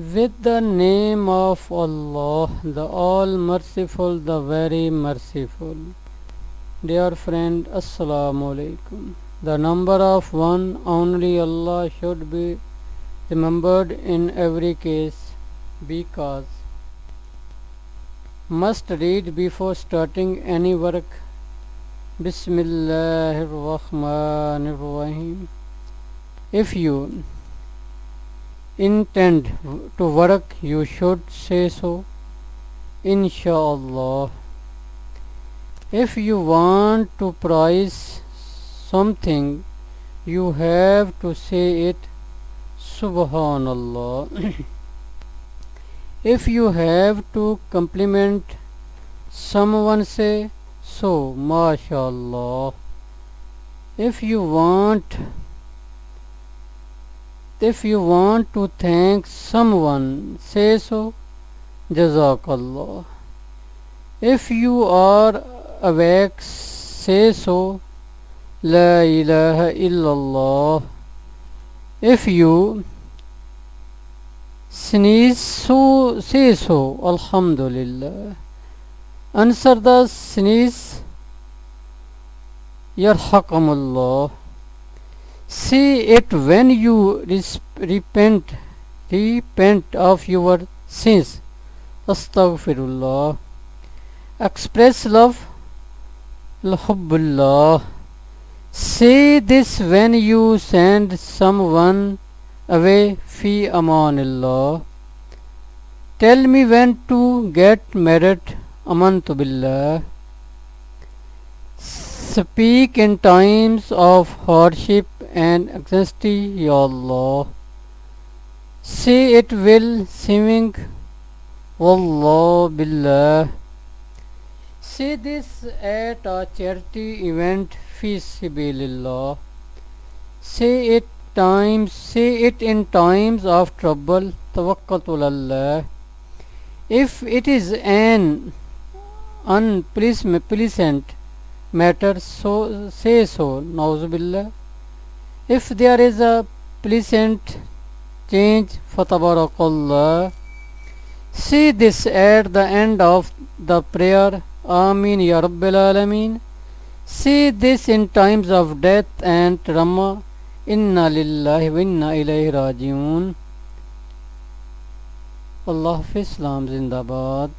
With the name of Allah, the All Merciful, the Very Merciful. Dear friend, Assalamu alaikum. The number of one only Allah should be remembered in every case because must read before starting any work. Bismillahir Rahmanir Rahim. If you intend to work, you should say so. Inshallah. If you want to prize something, you have to say it. Subhanallah. if you have to compliment someone, say so. MashaAllah. If you want if you want to thank someone, say so. Jazakallah. If you are awake, say so. La ilaha illallah. If you sneeze, so say so. Alhamdulillah. Answer the sneeze. Yarhamukallah. Say it when you repent, repent of your sins. Astaghfirullah. Express love. Alhamdulillah. Say this when you send someone away. Fi amanillah. Tell me when to get married. Amantu billah. Speak in times of hardship and anxiety, Ya law Say it will singing, Wallah billah. Say this at a charity event, Fi Sabilillah. Say it times, say it in times of trouble, Tawakkatul. If it is an unpleasant matter, so say so, Nauzubillah. If there is a pleasant change, Fatabarakallah. See this at the end of the prayer, Amin Ya Rabbil Alameen. See this in times of death and trauma, Inna Lillahi wa Inna Ilayhi Rajiun. Allah Islam Zindabad.